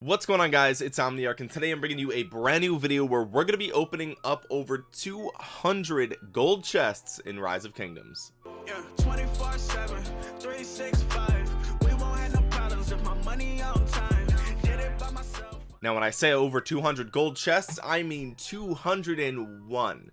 what's going on guys? It's omniarch and today i'm bringing you a brand new video where we're going to be opening up over 200 gold chests in rise of kingdoms. Yeah, 24 7 365 we won't have no problems if my money on time. Did it by myself. Now when i say over 200 gold chests i mean 201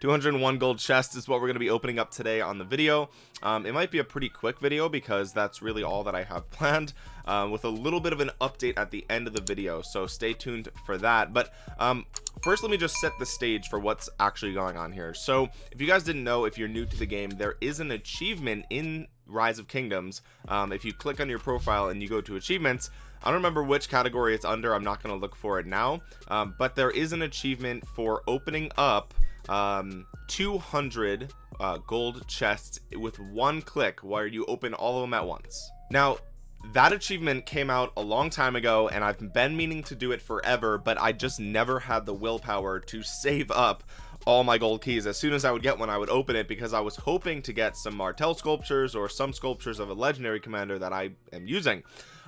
201 gold chest is what we're going to be opening up today on the video. Um, it might be a pretty quick video because that's really all that I have planned uh, with a little bit of an update at the end of the video so stay tuned for that. But um, first let me just set the stage for what's actually going on here. So if you guys didn't know if you're new to the game there is an achievement in rise of kingdoms. Um, if you click on your profile and you go to achievements I don't remember which category it's under I'm not going to look for it now um, but there is an achievement for opening up um 200 uh, gold chests with one click where you open all of them at once. Now that achievement came out a long time ago and I've been meaning to do it forever but I just never had the willpower to save up all my gold keys. As soon as I would get one I would open it because I was hoping to get some Martel sculptures or some sculptures of a legendary commander that I am using.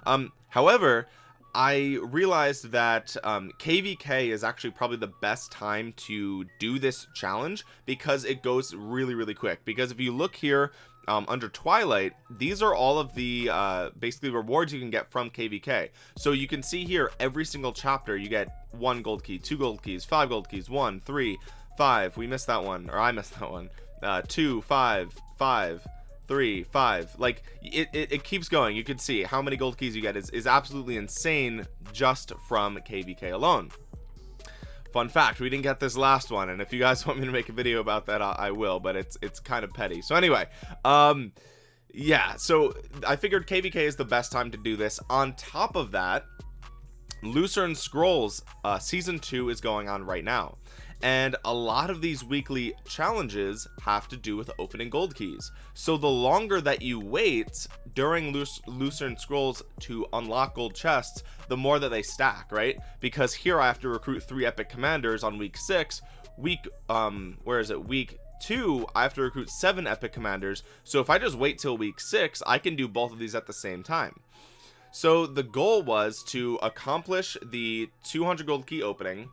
Um however I realized that um, KVK is actually probably the best time to do this challenge because it goes really really quick. Because if you look here um, under Twilight these are all of the uh, basically rewards you can get from KVK so you can see here every single chapter you get one gold key two gold keys five gold keys one three five. We missed that one or I missed that one. Uh, two five five three five like it, it, it, keeps going. You can see how many gold keys you get is, is absolutely insane just from kvk alone. Fun fact we didn't get this last one and if you guys want me to make a video about that I, I will but it's it's kind of petty. So anyway um yeah so i figured kvk is the best time to do this. On top of that lucerne scrolls uh season two is going on right now and a lot of these weekly challenges have to do with opening gold keys. So the longer that you wait during Luc lucerne scrolls to unlock gold chests the more that they stack right? Because here I have to recruit three epic commanders on week six. Week um where is it? Week two I have to recruit seven epic commanders. So if I just wait till week six I can do both of these at the same time. So the goal was to accomplish the 200 gold key opening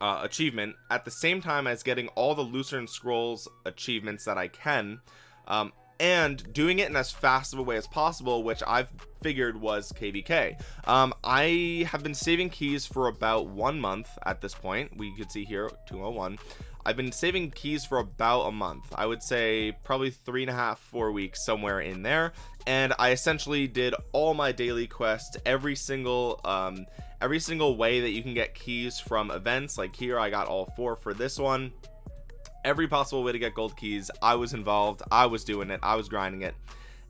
uh, achievement at the same time as getting all the Lucerne Scrolls achievements that I can um, and doing it in as fast of a way as possible which I've figured was kvk um, I have been saving keys for about one month at this point. We could see here 201 I've been saving keys for about a month. I would say probably three and a half four weeks somewhere in there. And I essentially did all my daily quests every single um, every single way that you can get keys from events. Like here I got all four for this one every possible way to get gold keys. I was involved. I was doing it. I was grinding it.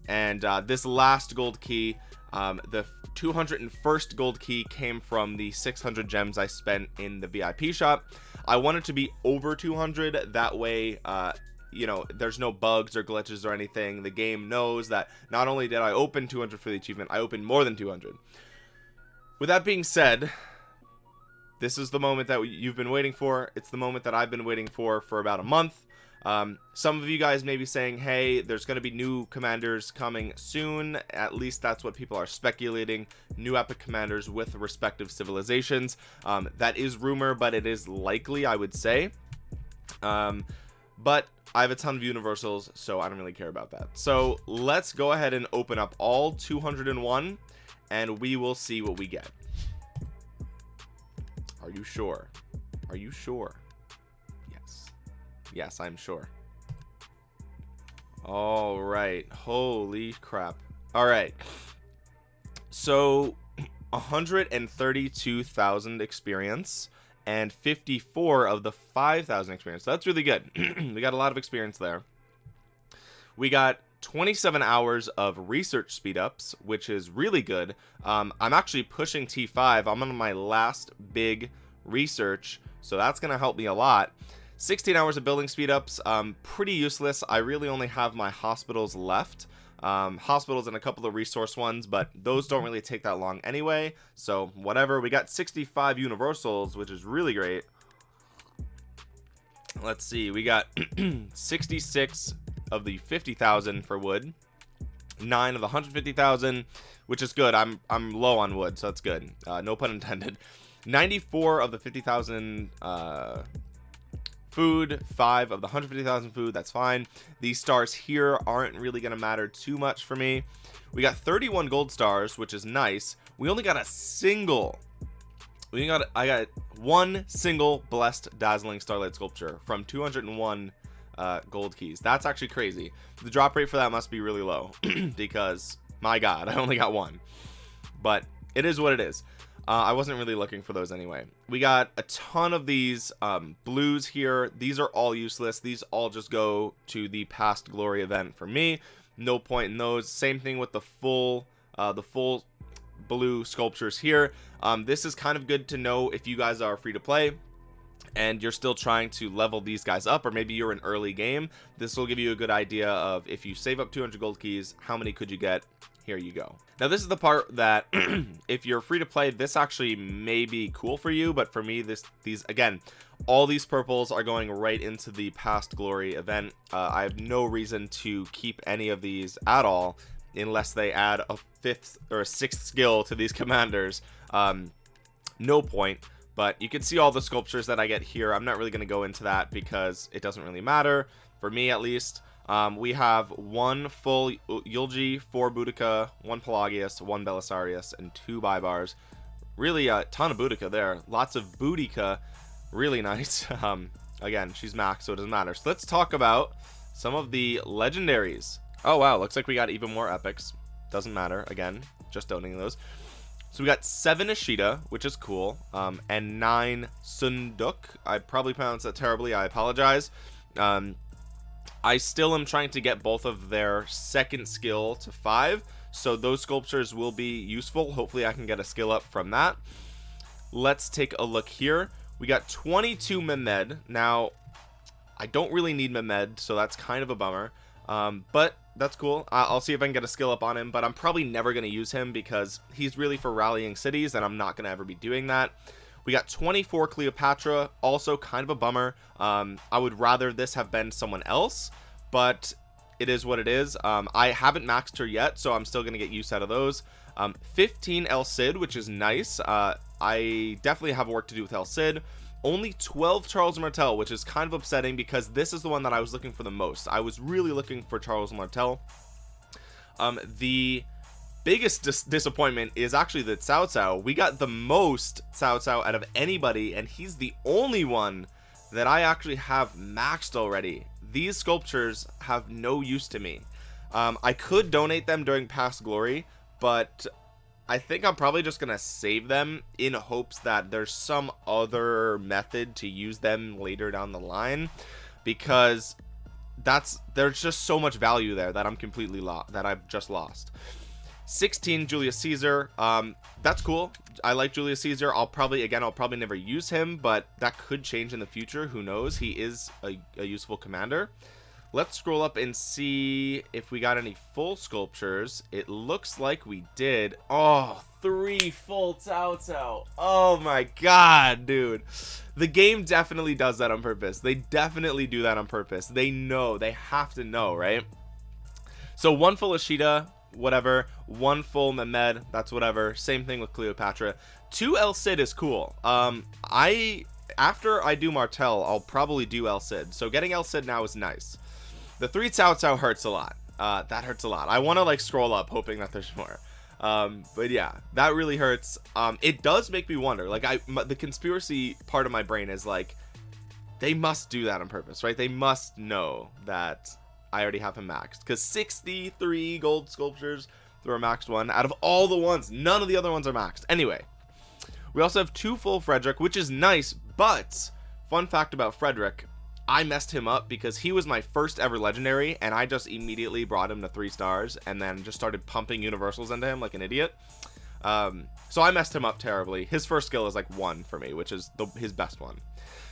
And uh, this last gold key um, the 201st gold key came from the 600 gems I spent in the VIP shop. I wanted to be over 200 that way uh, you know there's no bugs or glitches or anything. The game knows that not only did I open 200 for the achievement I opened more than 200 with that being said this is the moment that you've been waiting for. It's the moment that I've been waiting for for about a month. Um, some of you guys may be saying hey there's going to be new commanders coming soon. At least that's what people are speculating. New epic commanders with respective civilizations. Um, that is rumor but it is likely I would say. Um, but I have a ton of universals so I don't really care about that. So let's go ahead and open up all 201 and we will see what we get are you sure? Are you sure? Yes. Yes I'm sure. All right. Holy crap. All right. So 132,000 experience and 54 of the 5,000 experience. So that's really good. We got a lot of experience there. We got 27 hours of research speed ups which is really good. Um, I'm actually pushing T5 I'm on my last big research so that's gonna help me a lot. 16 hours of building speed ups um, pretty useless. I really only have my hospitals left. Um, hospitals and a couple of resource ones but those don't really take that long anyway. So whatever we got 65 universals which is really great. Let's see we got 66 of the 50,000 for wood. Nine of the 150,000 which is good. I'm I'm low on wood so that's good. Uh, no pun intended. 94 of the 50,000 uh, food five of the 150,000 food that's fine. These stars here aren't really gonna matter too much for me. We got 31 gold stars which is nice. We only got a single we got I got one single blessed dazzling starlight sculpture from 201 uh, gold keys. That's actually crazy. The drop rate for that must be really low because my god I only got one. But it is what it is. Uh, I wasn't really looking for those anyway. We got a ton of these um, blues here. These are all useless. These all just go to the past glory event for me. No point in those. Same thing with the full uh, the full blue sculptures here. Um, this is kind of good to know if you guys are free to play and you're still trying to level these guys up or maybe you're an early game this will give you a good idea of if you save up 200 gold keys how many could you get? Here you go. Now this is the part that if you're free to play this actually may be cool for you but for me this these again all these purples are going right into the past glory event. Uh, I have no reason to keep any of these at all unless they add a fifth or a sixth skill to these commanders. Um, no point but you can see all the sculptures that I get here I'm not really going to go into that because it doesn't really matter for me at least um, we have one full Yulji, four Boudica, one Pelagius, one Belisarius, and two Baibars. Really a ton of Boudica there. Lots of Boudica. Really nice. Um, again, she's max, so it doesn't matter. So let's talk about some of the legendaries. Oh, wow. Looks like we got even more epics. Doesn't matter. Again, just donating those. So we got seven Ishida, which is cool, um, and nine Seondeok. I probably pronounced that terribly. I apologize. Um, I still am trying to get both of their second skill to five so those sculptures will be useful hopefully I can get a skill up from that let's take a look here we got 22 Mehmed now I don't really need Mehmed so that's kind of a bummer um, but that's cool. I'll see if I can get a skill up on him but I'm probably never going to use him because he's really for rallying cities and I'm not going to ever be doing that. We got 24 Cleopatra also kind of a bummer. Um, I would rather this have been someone else but it is what it is. Um, I haven't maxed her yet so I'm still gonna get use out of those. Um, 15 El Cid which is nice. Uh, I definitely have work to do with El Cid only 12 Charles Martel which is kind of upsetting because this is the one that I was looking for the most. I was really looking for Charles Martel. Um, the biggest dis disappointment is actually that Cao Cao we got the most Cao Cao out of anybody and he's the only one that I actually have maxed already. These sculptures have no use to me. Um, I could donate them during past glory but I think I'm probably just gonna save them in hopes that there's some other method to use them later down the line because that's there's just so much value there that I'm completely lost that I've just lost. 16 Julius Caesar um that's cool. I like Julius Caesar. I'll probably again I'll probably never use him but that could change in the future. Who knows? He is a, a useful commander let's scroll up and see if we got any full sculptures. It looks like we did. Oh three full Cao Cao oh my god dude. The game definitely does that on purpose. They definitely do that on purpose. They know. They have to know right? So one full Ishida whatever. One full Mehmed that's whatever. Same thing with Cleopatra. Two El Cid is cool. Um I after I do Martel I'll probably do El Cid. So getting El Cid now is nice the three Cao Cao hurts a lot. Uh that hurts a lot. I want to like scroll up hoping that there's more. Um but yeah that really hurts. Um it does make me wonder like I the conspiracy part of my brain is like they must do that on purpose right? They must know that I already have him maxed. Because 63 gold sculptures through a maxed one out of all the ones. None of the other ones are maxed. Anyway we also have two full Frederick which is nice but fun fact about Frederick I messed him up because he was my first ever legendary and I just immediately brought him to three stars and then just started pumping universals into him like an idiot. Um, so I messed him up terribly. His first skill is like one for me which is the, his best one.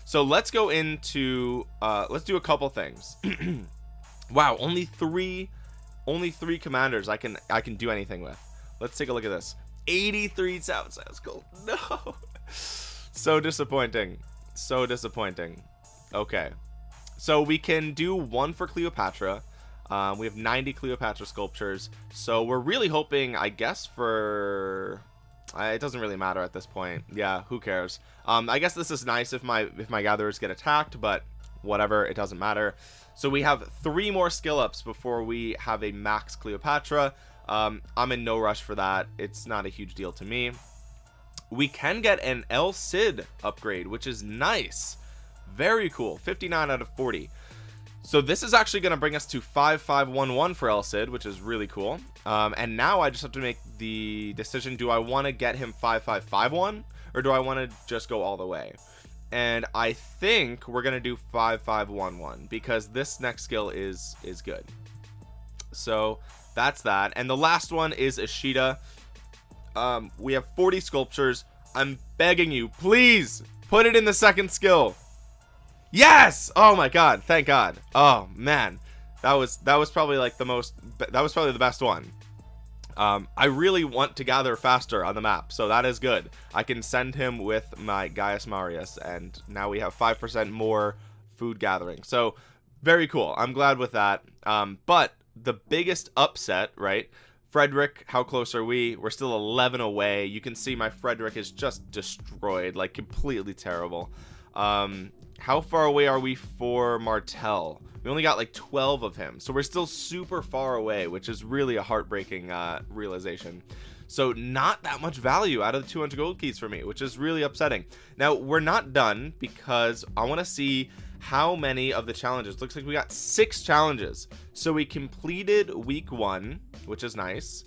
So let's go into uh, let's do a couple things. Wow only three only three commanders I can I can do anything with. Let's take a look at this. 83 Cao Cao cool no. So disappointing. So disappointing. Okay so we can do one for Cleopatra. Um, we have 90 Cleopatra sculptures. So we're really hoping I guess for it doesn't really matter at this point. Yeah who cares? Um, I guess this is nice if my if my gatherers get attacked but whatever it doesn't matter. So we have three more skill ups before we have a max Cleopatra. Um, I'm in no rush for that. It's not a huge deal to me. We can get an El Cid upgrade which is nice very cool. 59 out of 40 so this is actually going to bring us to 5511 for El Cid which is really cool. Um, and now I just have to make the decision do I want to get him 5551 or do I want to just go all the way? And I think we're gonna do 5511 because this next skill is is good. So that's that. And the last one is Ishida. Um, we have 40 sculptures. I'm begging you please put it in the second skill yes! Oh my god thank god. Oh man. That was that was probably like the most that was probably the best one. Um, I really want to gather faster on the map so that is good. I can send him with my Gaius Marius and now we have 5% more food gathering. So very cool. I'm glad with that. Um, but the biggest upset right? Frederick how close are we? We're still 11 away. You can see my Frederick is just destroyed like completely terrible um, how far away are we for Martel we only got like 12 of him so we're still super far away which is really a heartbreaking uh, realization. So not that much value out of the 200 gold keys for me which is really upsetting. Now we're not done because I want to see how many of the challenges. Looks like we got six challenges. So we completed week one which is nice.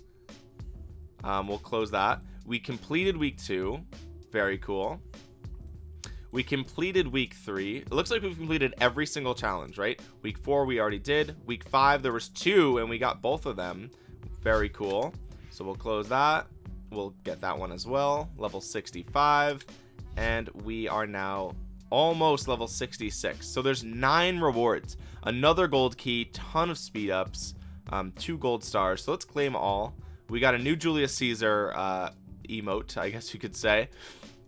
Um, we'll close that. We completed week two. Very cool we completed week three. It looks like we've completed every single challenge right? Week four we already did. Week five there was two and we got both of them. Very cool. So we'll close that. We'll get that one as well. Level 65 and we are now almost level 66 so there's nine rewards. Another gold key ton of speed ups um, two gold stars. So let's claim all. We got a new Julius Caesar uh, emote I guess you could say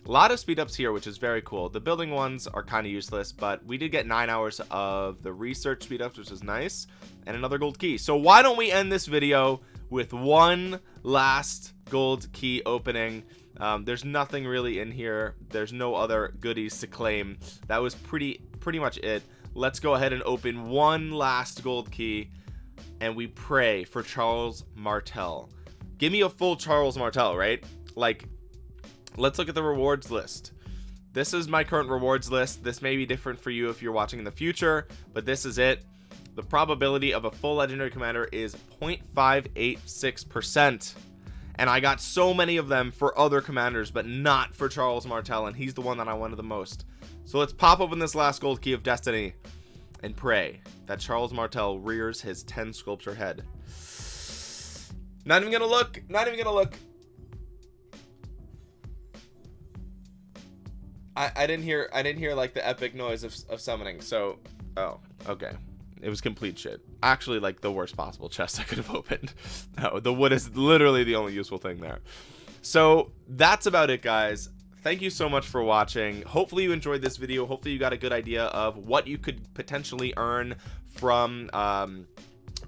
a lot of speed ups here which is very cool. The building ones are kind of useless but we did get nine hours of the research speed ups which is nice and another gold key. So why don't we end this video with one last gold key opening? Um, there's nothing really in here. There's no other goodies to claim. That was pretty pretty much it. Let's go ahead and open one last gold key and we pray for Charles Martel. Give me a full Charles Martel right? Like let's look at the rewards list. This is my current rewards list. This may be different for you if you're watching in the future but this is it. The probability of a full legendary commander is 0.586 percent. And I got so many of them for other commanders but not for Charles Martel and he's the one that I wanted the most. So let's pop open this last gold key of destiny and pray that Charles Martel rears his 10 sculpture head. Not even gonna look not even gonna look I, I didn't hear I didn't hear like the epic noise of, of summoning so oh okay. It was complete shit. Actually like the worst possible chest I could have opened. No the wood is literally the only useful thing there. So that's about it guys. Thank you so much for watching. Hopefully you enjoyed this video. Hopefully you got a good idea of what you could potentially earn from um,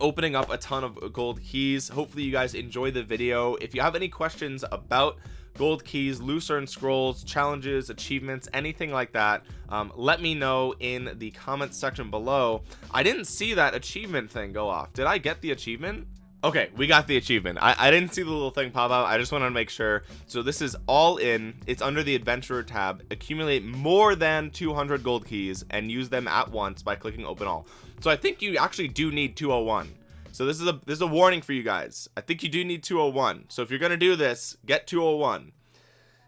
opening up a ton of gold keys. Hopefully you guys enjoy the video. If you have any questions about gold keys lucerne scrolls challenges achievements anything like that um, let me know in the comments section below. I didn't see that achievement thing go off. Did I get the achievement? Okay we got the achievement. I, I didn't see the little thing pop out. I just wanted to make sure. So this is all in. It's under the adventurer tab. Accumulate more than 200 gold keys and use them at once by clicking open all. So I think you actually do need 201 so this is a this is a warning for you guys. I think you do need 201 so if you're gonna do this get 201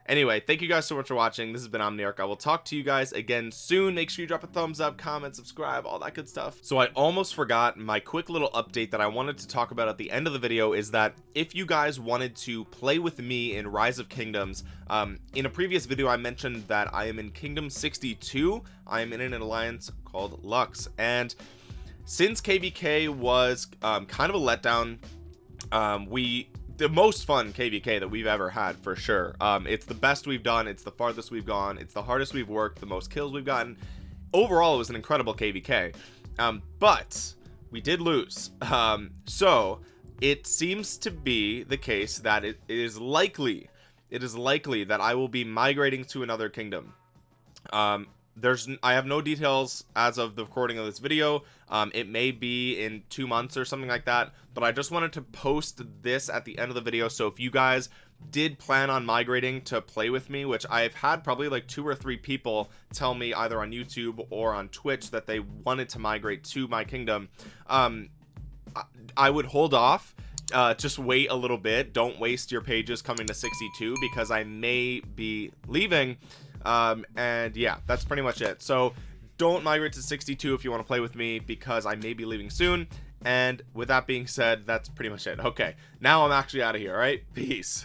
anyway thank you guys so much for watching. This has been omniarch. I will talk to you guys again soon. Make sure you drop a thumbs up comment subscribe all that good stuff. So i almost forgot my quick little update that i wanted to talk about at the end of the video is that if you guys wanted to play with me in rise of kingdoms um, in a previous video i mentioned that i am in kingdom 62 i am in an alliance called lux. And since kvk was um, kind of a letdown um, we the most fun kvk that we've ever had for sure. Um it's the best we've done it's the farthest we've gone it's the hardest we've worked the most kills we've gotten. Overall it was an incredible kvk um but we did lose. Um so it seems to be the case that it is likely it is likely that I will be migrating to another kingdom. Um there's I have no details as of the recording of this video. Um, it may be in two months or something like that but I just wanted to post this at the end of the video. So if you guys did plan on migrating to play with me which I've had probably like two or three people tell me either on YouTube or on Twitch that they wanted to migrate to my kingdom um, I would hold off uh, just wait a little bit. Don't waste your pages coming to 62 because I may be leaving um, and yeah that's pretty much it. So don't migrate to 62 if you want to play with me because I may be leaving soon. And with that being said that's pretty much it. Okay now I'm actually out of here all right? Peace